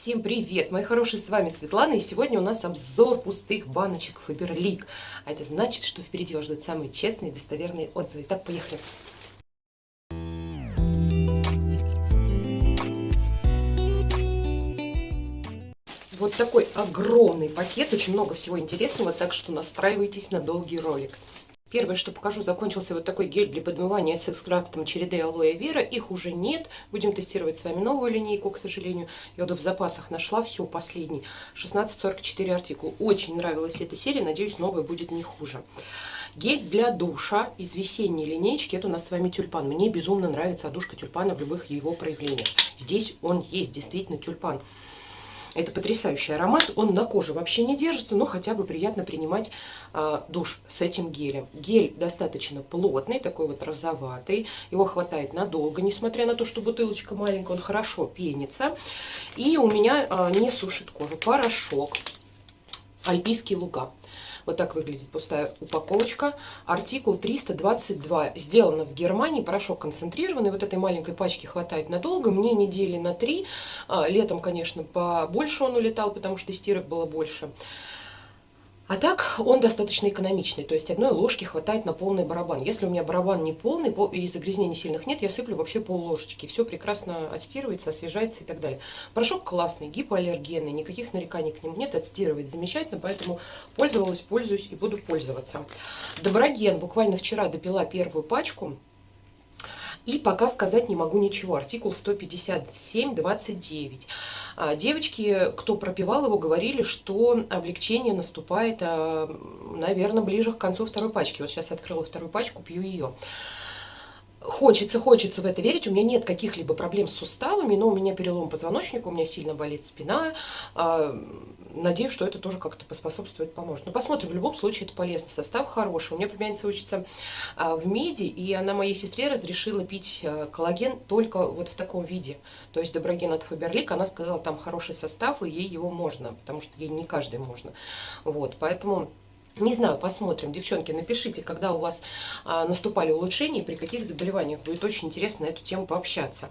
Всем привет, мои хорошие, с вами Светлана, и сегодня у нас обзор пустых баночек Фаберлик. А это значит, что впереди вас ждут самые честные и достоверные отзывы. Так, поехали. Вот такой огромный пакет, очень много всего интересного, так что настраивайтесь на долгий ролик. Первое, что покажу, закончился вот такой гель для подмывания с экстрактом череды алоэ вера. Их уже нет. Будем тестировать с вами новую линейку, к сожалению. Я вот в запасах нашла все последний. 1644 артикул. Очень нравилась эта серия. Надеюсь, новая будет не хуже. Гель для душа из весенней линейки. Это у нас с вами тюльпан. Мне безумно нравится одушка тюльпана в любых его проявлениях. Здесь он есть, действительно тюльпан. Это потрясающий аромат. Он на коже вообще не держится, но хотя бы приятно принимать э, душ с этим гелем. Гель достаточно плотный, такой вот розоватый. Его хватает надолго, несмотря на то, что бутылочка маленькая, он хорошо пенится. И у меня э, не сушит кожу. Порошок. Альпийские луга. Вот так выглядит пустая упаковочка. Артикул 322. Сделано в Германии. Порошок концентрированный. Вот этой маленькой пачки хватает надолго. Мне недели на три. А, летом, конечно, побольше он улетал, потому что стирок было больше. А так он достаточно экономичный, то есть одной ложки хватает на полный барабан. Если у меня барабан не полный и загрязнений сильных нет, я сыплю вообще пол ложечки. Все прекрасно отстирывается, освежается и так далее. Порошок классный, гипоаллергенный, никаких нареканий к нему нет, отстирывает замечательно, поэтому пользовалась, пользуюсь и буду пользоваться. Доброген буквально вчера допила первую пачку. И пока сказать не могу ничего. Артикул 157.29. А, девочки, кто пропивал его, говорили, что облегчение наступает, а, наверное, ближе к концу второй пачки. Вот сейчас открыла вторую пачку, пью ее. Хочется, хочется в это верить. У меня нет каких-либо проблем с суставами, но у меня перелом позвоночника, у меня сильно болит спина. А, надеюсь, что это тоже как-то поспособствует, поможет. Но посмотрим, в любом случае это полезно. Состав хороший. У меня племянница учится а, в МИДе, и она моей сестре разрешила пить а, коллаген только вот в таком виде. То есть доброген от Фаберлик, она сказала, там хороший состав, и ей его можно, потому что ей не каждый можно. Вот, поэтому... Не знаю, посмотрим. Девчонки, напишите, когда у вас а, наступали улучшения, при каких заболеваниях. Будет очень интересно на эту тему пообщаться.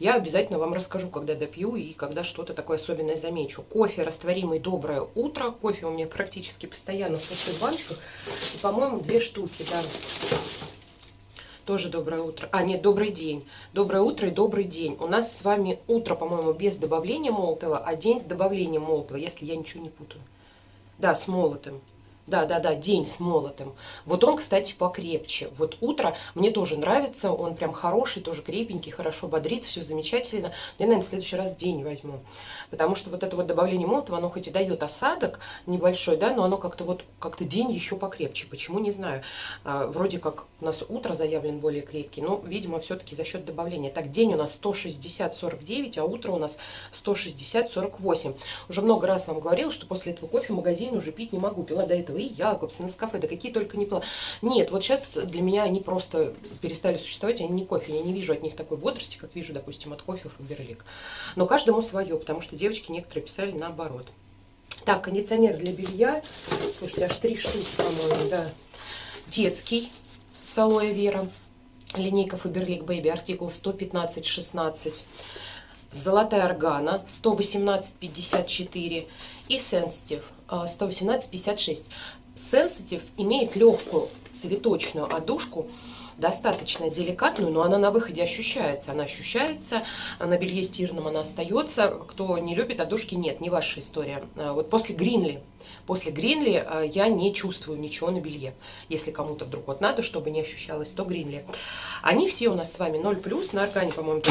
Я обязательно вам расскажу, когда допью и когда что-то такое особенное замечу. Кофе растворимый «Доброе утро». Кофе у меня практически постоянно в пустых баночках. И, по-моему, две штуки, да. Тоже доброе утро. А, нет, добрый день. Доброе утро и добрый день. У нас с вами утро, по-моему, без добавления молотого, а день с добавлением молотого, если я ничего не путаю. Да, с молотым. Да, да, да, день с молотым. Вот он, кстати, покрепче. Вот утро мне тоже нравится, он прям хороший, тоже крепенький, хорошо бодрит, все замечательно. Я, наверное, в следующий раз день возьму. Потому что вот это вот добавление молотого, оно хоть и дает осадок небольшой, да, но оно как-то вот, как-то день еще покрепче. Почему, не знаю. А, вроде как у нас утро заявлен более крепкий, но, видимо, все-таки за счет добавления. Так, день у нас 160-49, а утро у нас 160-48. Уже много раз вам говорил, что после этого кофе в магазине уже пить не могу. Пила до этого этого, и Якобс, и Нескафе, да какие только не пила. Нет, вот сейчас для меня они просто перестали существовать, они не кофе, я не вижу от них такой бодрости, как вижу, допустим, от кофе Фаберлик. Но каждому свое, потому что девочки некоторые писали наоборот. Так, кондиционер для белья, слушайте, аж три штуки, по-моему, да. Детский с алоэ вера, линейка Faberlic Baby, артикул 115-16 золотая органа 118,54 и Sensitive 118,56. Sensitive имеет легкую цветочную одушку, достаточно деликатную, но она на выходе ощущается. Она ощущается, на белье стиранном она остается. Кто не любит одушки, нет, не ваша история. А вот после Гринли После Гринли я не чувствую ничего на белье. Если кому-то вдруг вот надо, чтобы не ощущалось, то Гринли. Они все у нас с вами 0+, на органе, по-моему,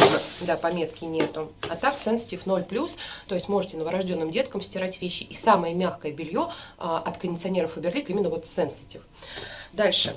да, пометки нету. А так, Sensitive 0+, то есть можете новорожденным деткам стирать вещи. И самое мягкое белье а, от кондиционеров Faberlic именно вот Sensitive. Дальше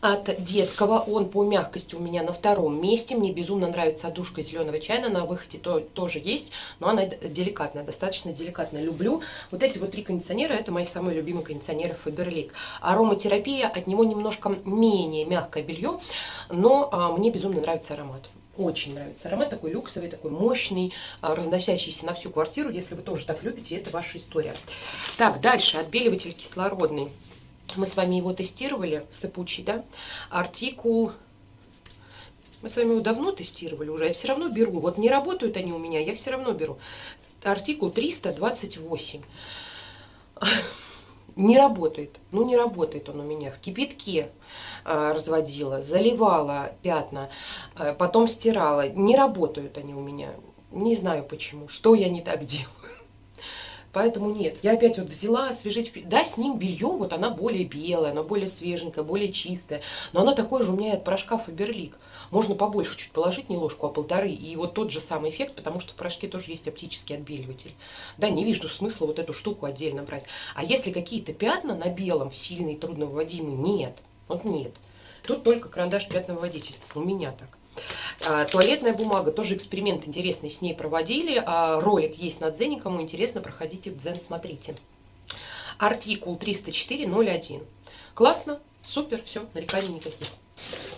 от детского. Он по мягкости у меня на втором месте. Мне безумно нравится одушка зеленого чайна. На выходе то, тоже есть, но она деликатная, достаточно деликатная. Люблю. Вот эти вот три кондиционера, это мои самые любимые кондиционеры Faberlic. Ароматерапия, от него немножко менее мягкое белье, но а, мне безумно нравится аромат. Очень нравится аромат, такой люксовый, такой мощный, а, разносящийся на всю квартиру. Если вы тоже так любите, это ваша история. Так, дальше, отбеливатель кислородный. Мы с вами его тестировали, сыпучий, да? Артикул... Мы с вами его давно тестировали уже, я все равно беру. Вот не работают они у меня, я все равно беру. артикул 328 не работает. Ну, не работает он у меня. В кипятке э, разводила, заливала пятна, э, потом стирала. Не работают они у меня. Не знаю почему. Что я не так делаю. Поэтому нет, я опять вот взяла освежить, да, с ним белье, вот она более белая, она более свеженькая, более чистая, но она такой же у меня от порошка Фаберлик. Можно побольше чуть положить, не ложку, а полторы, и вот тот же самый эффект, потому что в порошке тоже есть оптический отбеливатель. Да, не вижу смысла вот эту штуку отдельно брать. А если какие-то пятна на белом, сильные, трудновыводимые, нет, вот нет. Тут только карандаш пятновыводитель, у меня так. А, туалетная бумага, тоже эксперимент интересный с ней проводили. А, ролик есть на Дзене, кому интересно, проходите в Дзен, смотрите. Артикул 304.01. Классно, супер, все, нареканий никаких.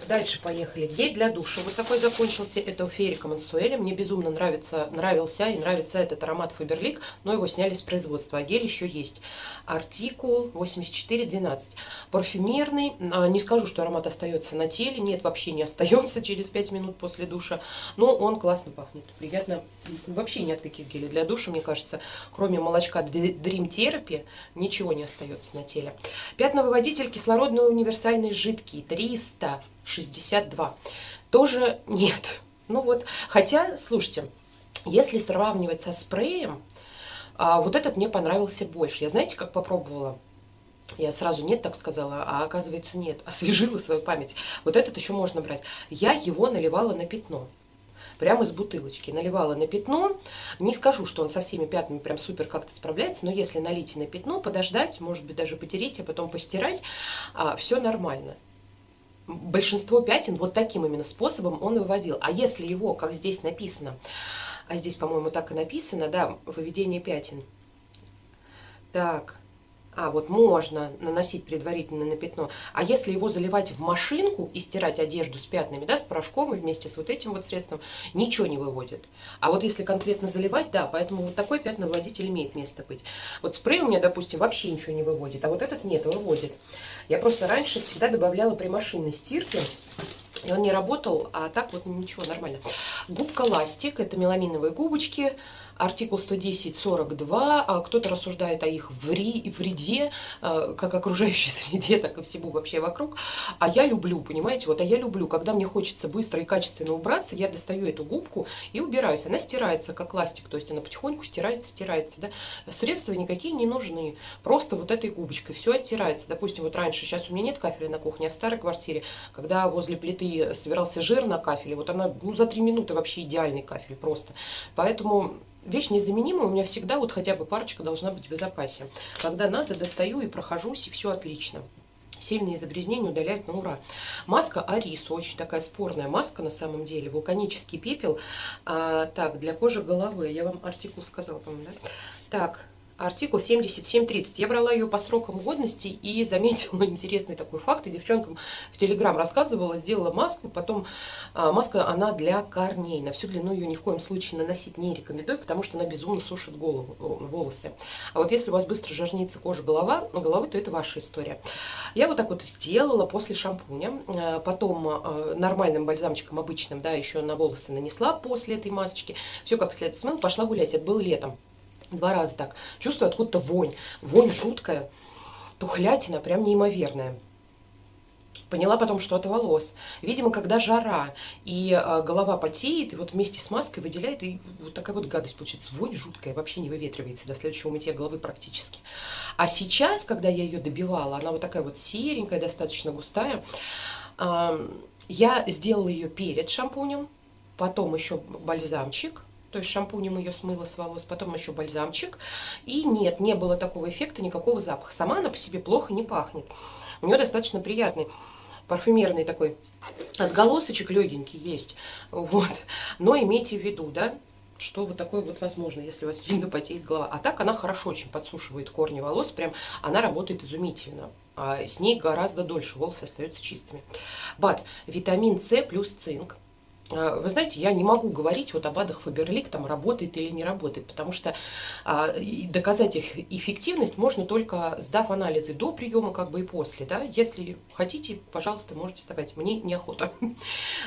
Дальше поехали. Гель для душа. Вот такой закончился. Это у Ферика Мансуэля. Мне безумно нравится, нравился и нравится этот аромат Фаберлик, но его сняли с производства. А гель еще есть. Артикул 8412. Парфюмерный. А, не скажу, что аромат остается на теле. Нет, вообще не остается через 5 минут после душа. Но он классно пахнет. Приятно. Вообще ни от каких гелей для душа, мне кажется, кроме молочка Dream Therapy, ничего не остается на теле. Пятновыводитель кислородный универсальный жидкий. 300 62. Тоже нет. Ну вот, хотя, слушайте, если сравнивать со спреем, а, вот этот мне понравился больше. Я знаете, как попробовала? Я сразу нет так сказала, а оказывается нет. Освежила свою память. Вот этот еще можно брать. Я его наливала на пятно. Прямо из бутылочки. Наливала на пятно. Не скажу, что он со всеми пятнами прям супер как-то справляется, но если налить на пятно, подождать, может быть даже потереть, а потом постирать, а, все нормально большинство пятен вот таким именно способом он выводил. А если его, как здесь написано, а здесь, по-моему, так и написано, да, выведение пятен. Так, а, вот можно наносить предварительно на пятно. А если его заливать в машинку и стирать одежду с пятнами, да, с порошком и вместе с вот этим вот средством, ничего не выводит. А вот если конкретно заливать, да, поэтому вот такой пятновыводитель имеет место быть. Вот спрей у меня, допустим, вообще ничего не выводит, а вот этот нет, выводит. Я просто раньше всегда добавляла при машинной стирке, и он не работал, а так вот ничего, нормально. Губка ластик, это меламиновые губочки, артикул 110.42, а кто-то рассуждает о их вреде, а, как окружающей среде, так и всему вообще вокруг. А я люблю, понимаете, вот, а я люблю, когда мне хочется быстро и качественно убраться, я достаю эту губку и убираюсь. Она стирается, как ластик, то есть она потихоньку стирается, стирается, да. Средства никакие не нужны, просто вот этой губочкой все оттирается. Допустим, вот раньше, сейчас у меня нет кафеля на кухне, а в старой квартире, когда возле плиты собирался жир на кафеле, вот она, ну, за три минуты вообще идеальный кафель просто. Поэтому вещь незаменимая, у меня всегда вот хотя бы парочка должна быть в запасе. Когда надо, достаю и прохожусь, и все отлично. Сильные загрязнения удаляют на ура. Маска Арис, очень такая спорная маска на самом деле. Вулканический пепел. А, так, для кожи головы. Я вам артикул сказала, по-моему, да? Так, артикул 7730. Я брала ее по срокам годности и заметила интересный такой факт. И девчонкам в Телеграм рассказывала, сделала маску. Потом а, маска, она для корней. На всю длину ее ни в коем случае наносить не рекомендую, потому что она безумно сушит голову, волосы. А вот если у вас быстро жирнится кожа голова, головы, то это ваша история. Я вот так вот сделала после шампуня. А, потом а, нормальным бальзамчиком обычным, да, еще на волосы нанесла после этой масочки. Все как следует смыл, пошла гулять. Это было летом. Два раза так. Чувствую откуда-то вонь. Вонь жуткая. Тухлятина прям неимоверная. Поняла потом, что от волос. Видимо, когда жара и э, голова потеет, и вот вместе с маской выделяет, и вот такая вот гадость получается. Вонь жуткая, вообще не выветривается до следующего мытья головы практически. А сейчас, когда я ее добивала, она вот такая вот серенькая, достаточно густая, э, я сделала ее перед шампунем, потом еще бальзамчик, то есть шампунем ее смыла с волос, потом еще бальзамчик. И нет, не было такого эффекта, никакого запаха. Сама она по себе плохо не пахнет. У нее достаточно приятный парфюмерный такой отголосочек легенький есть. Вот. Но имейте в виду, да, что вот такое вот возможно, если у вас сильно потеет голова. А так она хорошо очень подсушивает корни волос, прям она работает изумительно. А с ней гораздо дольше волосы остаются чистыми. Бат, витамин С плюс цинк. А, вы знаете, я не могу говорить вот об адах Фаберлик, там работает или не работает, потому что а, доказать их эффективность можно только сдав анализы до приема, как бы и после. Да? Если хотите, пожалуйста, можете сдавать. Мне неохота.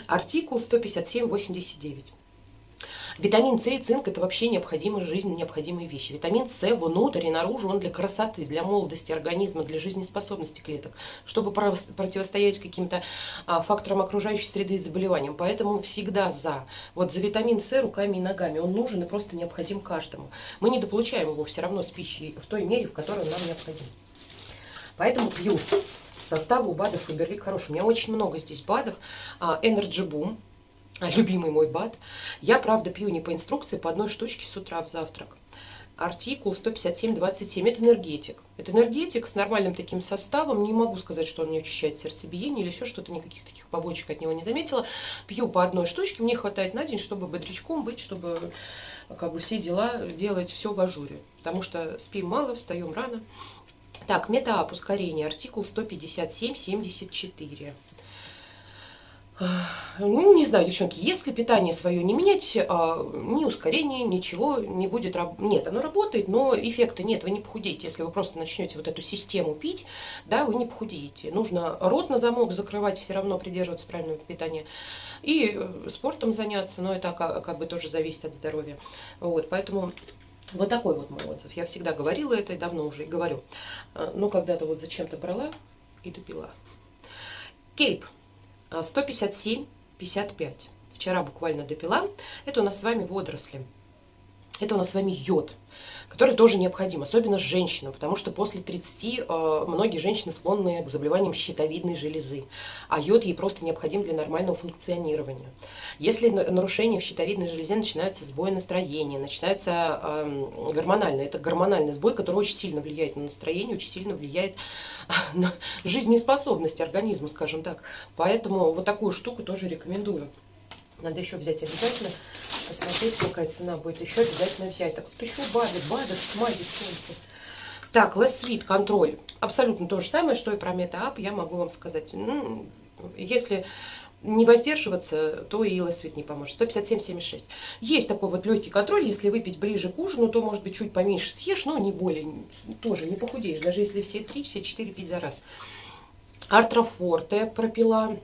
Артикул 157.89. Витамин С и цинк – это вообще необходимые жизни, необходимые вещи. Витамин С внутрь и наружу, он для красоты, для молодости организма, для жизнеспособности клеток, чтобы противостоять каким-то а, факторам окружающей среды и заболеваниям. Поэтому всегда за. Вот за витамин С руками и ногами. Он нужен и просто необходим каждому. Мы недополучаем его все равно с пищей в той мере, в которой он нам необходим. Поэтому пью. Составы у БАДов Фаберлик хороший. У меня очень много здесь БАДов. А, Energy Boom – любимый мой БАД. Я, правда, пью не по инструкции, по одной штучке с утра в завтрак. Артикул 157.27. Это энергетик. Это энергетик с нормальным таким составом. Не могу сказать, что он не очищает сердцебиение или еще что-то. Никаких таких побочек от него не заметила. Пью по одной штучке. Мне хватает на день, чтобы бодрячком быть, чтобы как бы все дела делать все в ажуре. Потому что спим мало, встаем рано. Так, метаап ускорение. Артикул 157.74. Ну, не знаю, девчонки, если питание свое не менять, а, ни ускорения, ничего не будет. Нет, оно работает, но эффекта нет, вы не похудеете. Если вы просто начнете вот эту систему пить, да, вы не похудеете. Нужно рот на замок закрывать, все равно придерживаться правильного питания. И э, спортом заняться, но это как, как бы тоже зависит от здоровья. Вот, поэтому вот такой вот мой отзыв. Я всегда говорила это и давно уже и говорю. А, но когда-то вот зачем-то брала и допила. Кейп. 157,55. А, Вчера буквально допила. Это у нас с вами водоросли. Это у нас с вами йод, который тоже необходим, особенно женщинам, потому что после 30 э, многие женщины склонны к заболеваниям щитовидной железы, а йод ей просто необходим для нормального функционирования. Если нарушения в щитовидной железе начинаются сбои настроения, начинается э, гормональный, это гормональный сбой, который очень сильно влияет на настроение, очень сильно влияет на жизнеспособность организма, скажем так. Поэтому вот такую штуку тоже рекомендую. Надо еще взять обязательно, посмотреть, какая цена будет. Еще обязательно взять. Так вот еще БАДы, БАДы, тьма, девчонки. Так, Sweet контроль. Абсолютно то же самое, что и про MetaUp, я могу вам сказать. Ну, если не воздерживаться, то и Sweet не поможет. 157,76. Есть такой вот легкий контроль. Если выпить ближе к ужину, то, может быть, чуть поменьше съешь, но не более. Тоже не похудеешь. Даже если все три, все четыре пить за раз. Артрофорте пропила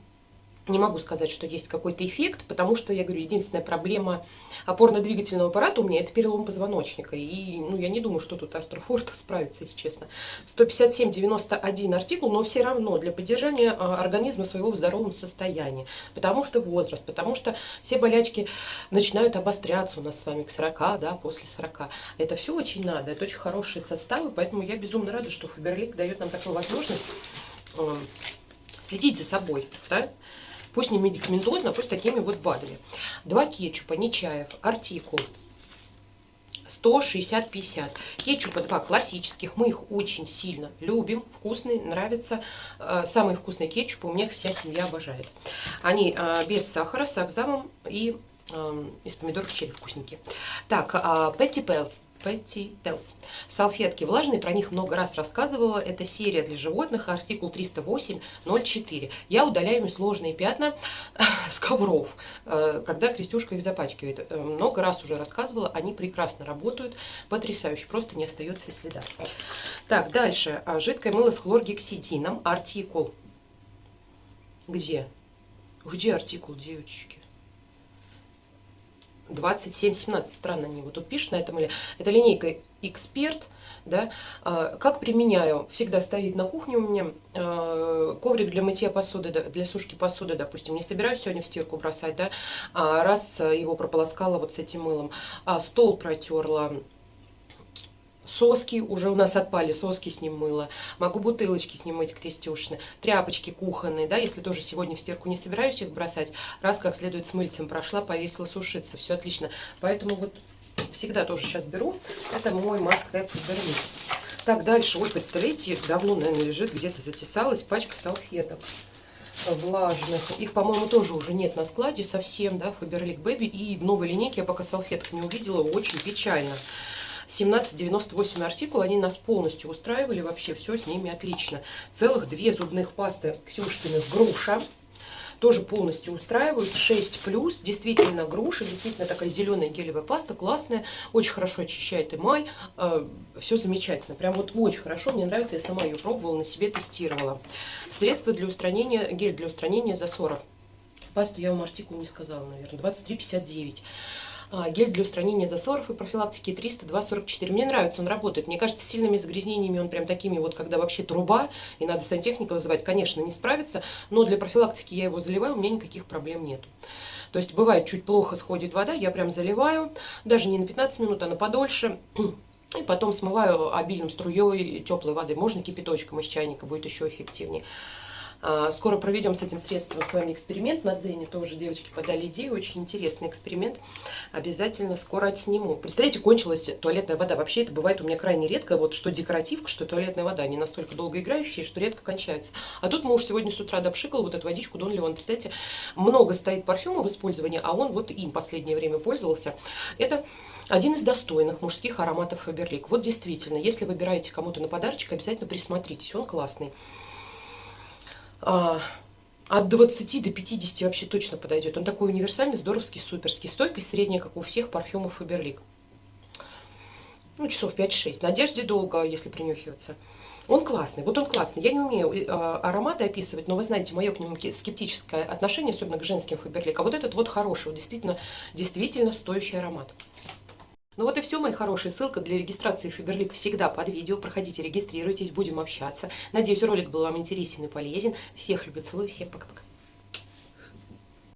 не могу сказать, что есть какой-то эффект, потому что, я говорю, единственная проблема опорно-двигательного аппарата у меня это перелом позвоночника. И ну, я не думаю, что тут артрофорта справится, если честно. 157,91 артикул, но все равно для поддержания а, организма своего в здоровом состоянии. Потому что возраст, потому что все болячки начинают обостряться у нас с вами к 40, да, после 40. Это все очень надо, это очень хорошие составы, поэтому я безумно рада, что Фаберлик дает нам такую возможность э, следить за собой, да, Пусть не медикаментозно, пусть такими вот БАДами. Два кетчупа, Нечаев, артикул. 160-50. Кетчупа два классических. Мы их очень сильно любим. Вкусные, нравятся. Э, самые вкусные кетчупы у меня вся семья обожает. Они э, без сахара, с акзамом и э, из помидоров черри вкусненькие. Так, Петти Пелс. Petty Tells. Салфетки влажные, про них много раз рассказывала. Это серия для животных, артикул 308.04. Я удаляю сложные пятна с ковров, э, когда Крестюшка их запачкивает. Э, много раз уже рассказывала, они прекрасно работают, потрясающе, просто не остается следа. Так, дальше. А, жидкое мыло с хлоргексидином, артикул. Где? Где артикул, девочки? 27-17, странно они вот тут пишут на этом или это линейка Эксперт, да, а, как применяю, всегда стоит на кухне у меня а, коврик для мытья посуды, для сушки посуды, допустим, не собираюсь сегодня в стирку бросать, да, а раз его прополоскала вот с этим мылом, стол протерла, Соски уже у нас отпали, соски с ним мыло. Могу бутылочки с ним мыть крестюшные. Тряпочки кухонные, да, если тоже сегодня в стирку не собираюсь их бросать. Раз как следует с мыльцем прошла, повесила сушиться. Все отлично. Поэтому вот всегда тоже сейчас беру. Это мой Фаберлик. Так, дальше. Ой, представляете, давно, наверное, лежит, где-то затесалась пачка салфеток влажных. Их, по-моему, тоже уже нет на складе совсем, да, Фаберлик Бэби. И в новой линейке я пока салфеток не увидела. Очень печально. 1798 артикул, они нас полностью устраивали, вообще все с ними отлично. Целых две зубных пасты Ксюшкиных груша, тоже полностью устраивают. 6 плюс, действительно груша, действительно такая зеленая гелевая паста, классная, очень хорошо очищает эмаль, э, все замечательно, прям вот очень хорошо, мне нравится, я сама ее пробовала, на себе тестировала. Средство для устранения, гель для устранения засора. Пасту я вам артикул не сказала, наверное, 23,59. А, гель для устранения засоров и профилактики 302-44. Мне нравится, он работает. Мне кажется, сильными загрязнениями он прям такими вот, когда вообще труба, и надо сантехника вызывать, конечно, не справится. Но для профилактики я его заливаю, у меня никаких проблем нет. То есть бывает, чуть плохо сходит вода, я прям заливаю, даже не на 15 минут, а на подольше. И потом смываю обильным струей теплой воды. Можно кипяточком из чайника, будет еще эффективнее. А, скоро проведем с этим средством с вами эксперимент. На Дзене тоже девочки подали идею. Очень интересный эксперимент. Обязательно скоро отсниму. Представляете, кончилась туалетная вода. Вообще это бывает у меня крайне редко. Вот что декоративка, что туалетная вода. Они настолько долго играющие, что редко кончаются. А тут муж сегодня с утра допшикал вот эту водичку Дон Леон. Представляете, много стоит парфюма в использовании, а он вот им последнее время пользовался. Это один из достойных мужских ароматов Фаберлик. Вот действительно, если выбираете кому-то на подарочек, обязательно присмотритесь. Он классный от 20 до 50 вообще точно подойдет. Он такой универсальный, здоровский, суперский. Стойкость средняя, как у всех парфюмов Фаберлик. Ну, часов 5-6. На одежде долго, если принюхиваться. Он классный, вот он классный. Я не умею э, ароматы описывать, но вы знаете, мое к нему скептическое отношение, особенно к женским Фаберлик. А вот этот вот хороший, вот действительно, действительно стоящий аромат. Ну вот и все, мои хорошие. Ссылка для регистрации Фаберлик всегда под видео. Проходите, регистрируйтесь, будем общаться. Надеюсь, ролик был вам интересен и полезен. Всех люблю, целую, всем пока-пока.